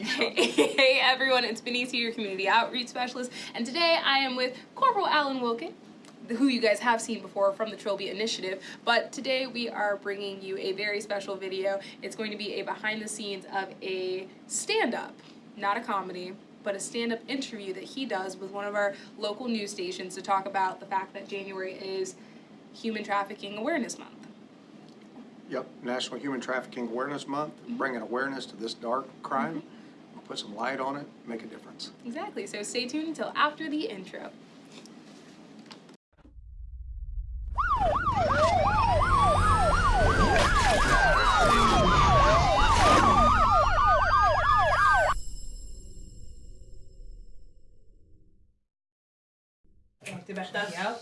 hey hey everyone, it's Benicia, your community outreach specialist, and today I am with Corporal Alan Wilkett, who you guys have seen before from the Trilby Initiative, but today we are bringing you a very special video. It's going to be a behind the scenes of a stand-up, not a comedy, but a stand-up interview that he does with one of our local news stations to talk about the fact that January is Human Trafficking Awareness Month. Yep, National Human Trafficking Awareness Month, mm-hmm. bringing awareness to this dark crime, mm-hmm. Put some light on it, make a difference. Exactly, so stay tuned until after the intro.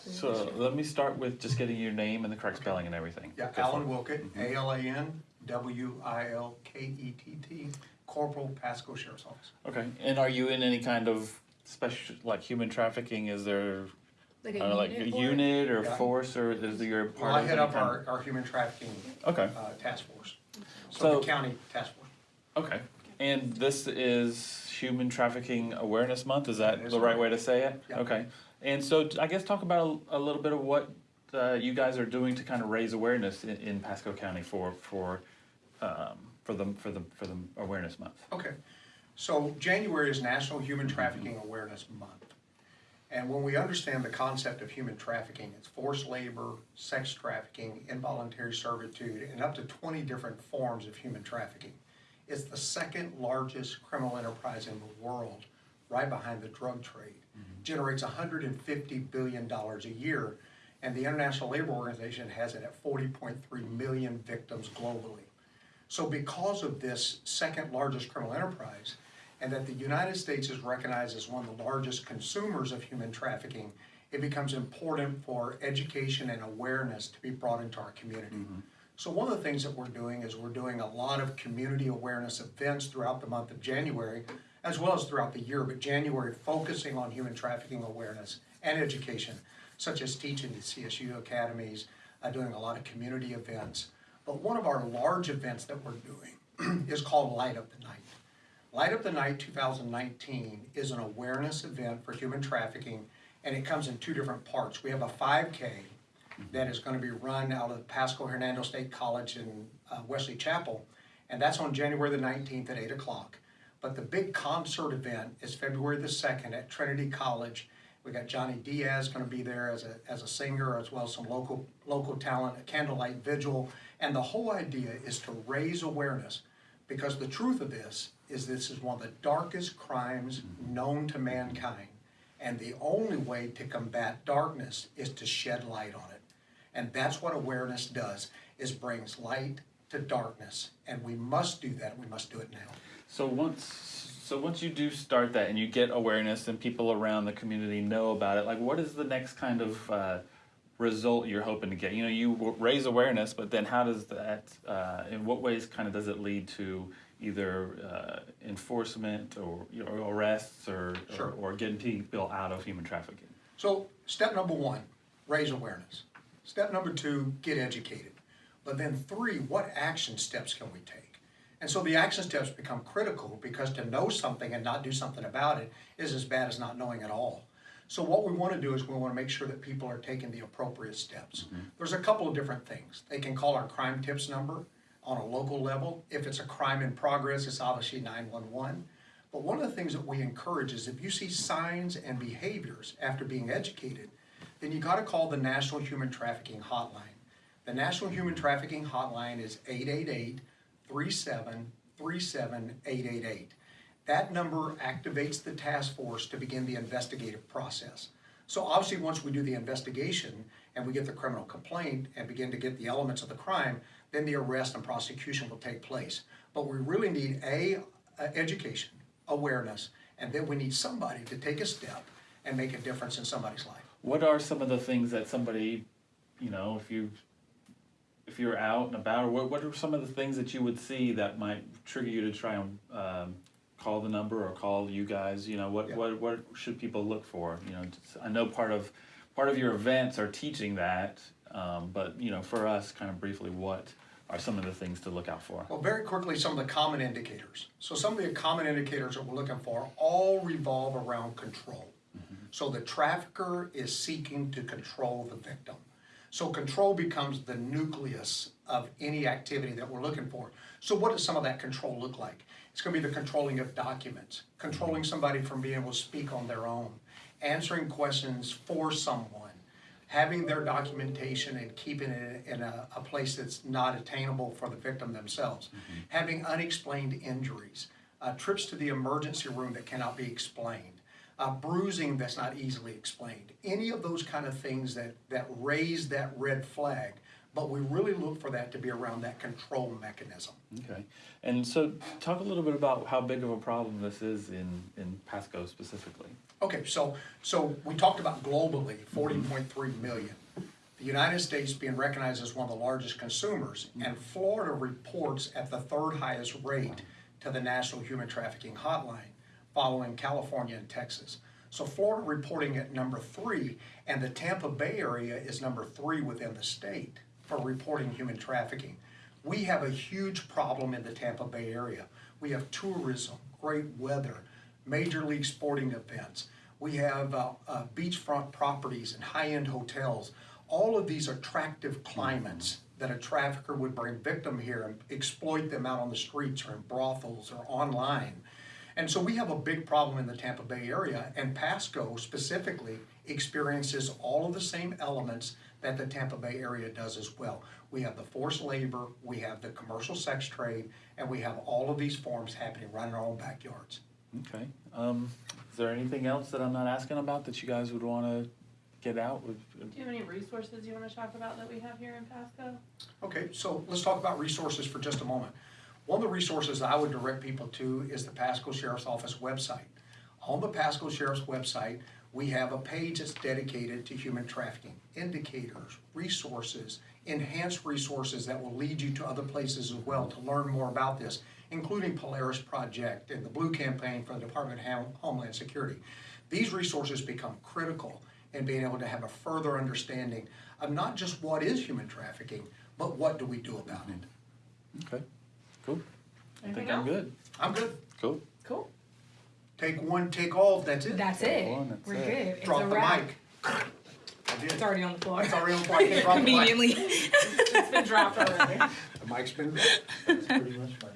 So let me start with just getting your name and the correct spelling and everything. Yeah, Go for Alan. Wilkett, Corporal, Pasco Sheriff's Office. Okay, and are you in any kind of special, like human trafficking? Is there Like a uh, like a unit unit or Yeah. force or is there your Well, part I of head any up kind our, our human trafficking Okay, uh, task force, So- Suffolk County Task Force. okay. And this is Human Trafficking Awareness Month, is that That is the right right. way to say it? Yeah. Okay, and so t- I guess talk about a, a little bit of what uh, you guys are doing to kind of raise awareness in, in Pasco County for, for, um, for the, for the, for the Awareness Month. Okay, so January is National Human Trafficking Awareness Month. And when we understand the concept of human trafficking, it's forced labor, sex trafficking, involuntary servitude, and up to twenty different forms of human trafficking. It's the second largest criminal enterprise in the world, right behind the drug trade. Generates hundred and fifty billion dollars a year, and the International Labor Organization has it at forty point three million victims globally. So because of this second largest criminal enterprise, and that the United States is recognized as one of the largest consumers of human trafficking, it becomes important for education and awareness to be brought into our community. So one of the things that we're doing is we're doing a lot of community awareness events throughout the month of January, as well as throughout the year, but January focusing on human trafficking awareness and education, such as teaching the CSU academies, uh, doing a lot of community events. But one of our large events that we're doing is called Light Up the Night. Light Up the Night 2019 is an awareness event for human trafficking, and it comes in two different parts. We have a 5K that is going to be run out of Pasco Hernando State College in uh, Wesley Chapel, and that's on January the 19th at 8 o'clock. But the big concert event is February the 2nd at Trinity College. We got Johnny Diaz going to be there as a, as a singer, as well as some local, local talent, a candlelight vigil. And the whole idea is to raise awareness because the truth of this is this is one of the darkest crimes known to mankind. And the only way to combat darkness is to shed light on it. And that's what awareness does, is brings light to darkness. And we must do that, we must do it now. So once, so once you do start that and you get awareness and people around the community know about it, like what is the next kind of uh, result you're hoping to get? You know, you raise awareness, but then how does that, uh, in what ways kind of does it lead to either uh, enforcement or, you know, arrests or, Sure. or, or getting people out of human trafficking? So step number one, raise awareness. Step number two, get educated. But then three, what action steps can we take? And so the action steps become critical because to know something and not do something about it is as bad as not knowing at all. So what we want to do is we want to make sure that people are taking the appropriate steps. Mm-hmm. There's a couple of different things. They can call our crime tips number on a local level. If it's a crime in progress, it's obviously 911. But one of the things that we encourage is if you see signs and behaviors after being educated, then you got to call the National Human Trafficking Hotline. The National Human Trafficking Hotline is 888 37 37 888. That number activates the task force to begin the investigative process. So obviously, once we do the investigation and we get the criminal complaint and begin to get the elements of the crime, then the arrest and prosecution will take place. But we really need A, uh, education, awareness, and then we need somebody to take a step and make a difference in somebody's life. What are some of the things that somebody, you know, if you, if you're out and about, or what, what are some of the things that you would see that might trigger you to try and um, call the number or call you guys? You know, what, Yeah. what, what should people look for? You know, just- I know part of, part of your events are teaching that, um, but you know, for us, kind of briefly, what are some of the things to look out for? Well, very quickly, some of the common indicators. So some of the common indicators that we're looking for all revolve around control. So the trafficker is seeking to control the victim. So control becomes the nucleus of any activity that we're looking for. So what does some of that control look like? It's gonna be the controlling of documents, controlling somebody from being able to speak on their own, answering questions for someone, having their documentation and keeping it in a, a place that's not attainable for the victim themselves, having unexplained injuries, uh, trips to the emergency room that cannot be explained, uh, bruising that's not easily explained, any of those kind of things that, that raise that red flag. But we really look for that to be around that control mechanism. Okay, and so talk a little bit about how big of a problem this is in, in Pasco specifically. Okay, so, so we talked about globally, forty point three million. The United States being recognized as one of the largest consumers, and Florida reports at the third highest rate to the National Human Trafficking Hotline, following California and Texas. So Florida reporting at number three, and the Tampa Bay area is number three within the state for reporting human trafficking. We have a huge problem in the Tampa Bay area. We have tourism, great weather, major league sporting events. We have uh, uh, beachfront properties and high-end hotels. All of these attractive climates that a trafficker would bring victim here and exploit them out on the streets or in brothels or online. And so we have a big problem in the Tampa Bay area, and Pasco specifically experiences all of the same elements that the Tampa Bay area does as well. We have the forced labor, we have the commercial sex trade, and we have all of these forms happening right in our own backyards. Okay, um, is there anything else that I'm not asking about that you guys would wanna get out with? Do you have any resources you wanna talk about that we have here in Pasco? Okay, so let's talk about resources for just a moment. One of the resources I would direct people to is the Pasco Sheriff's Office website. On the Pasco Sheriff's website, we have a page that's dedicated to human trafficking, indicators, resources, enhanced resources that will lead you to other places as well to learn more about this, including Polaris Project and the Blue Campaign for the Department of Homeland Security. These resources become critical in being able to have a further understanding of not just what is human trafficking, but what do we do about it. Okay, cool. I Anything think I'm else? good. I'm good. Cool. Cool. Take one, take all, that's it. That's Take it. one, that's We're it. good. It's Drop a the wrap. mic. I did. It's already on the floor. It's already on the mic. I can't drop the mic. Conveniently. It's been dropped already. The mic's been dropped. That's pretty much my